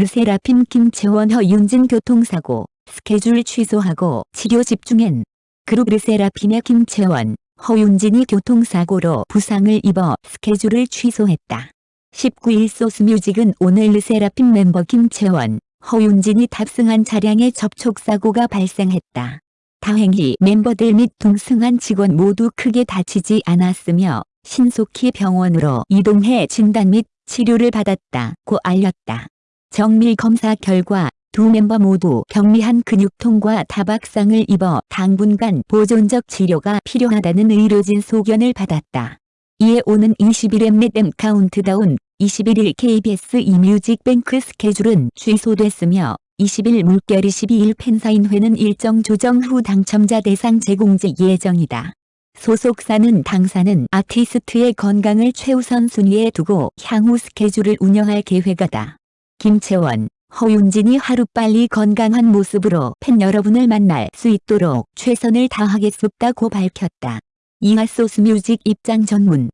르세라핌 김채원 허윤진 교통사고 스케줄 취소하고 치료 집중엔 그룹 르세라핌의 김채원, 허윤진이 교통사고로 부상을 입어 스케줄을 취소했다. 19일 소스뮤직은 오늘 르세라핌 멤버 김채원, 허윤진이 탑승한 차량에 접촉사고가 발생했다. 다행히 멤버들 및 동승한 직원 모두 크게 다치지 않았으며 신속히 병원으로 이동해 진단 및 치료를 받았다고 알렸다. 정밀 검사 결과 두 멤버 모두 경미한 근육통과 타박상을 입어 당분간 보존적 치료가 필요하다는 의료진 소견을 받았다. 이에 오는 21회 Mnet 엠카운트다운 21일 KBS2 뮤직뱅크 스케줄은 취소됐으며 20일 물결 22일 팬사인회는 일정 조정 후 당첨자 대상 재공지 예정이다. 소속사는 당사는 아티스트의 건강을 최우선 순위에 두고 향후 스케줄을 운영할 계획이다. 김채원, 허윤진이 하루빨리 건강한 모습으로 팬 여러분을 만날 수 있도록 최선을 다하겠습다고 밝혔다. 이하 소스 뮤직 입장 전문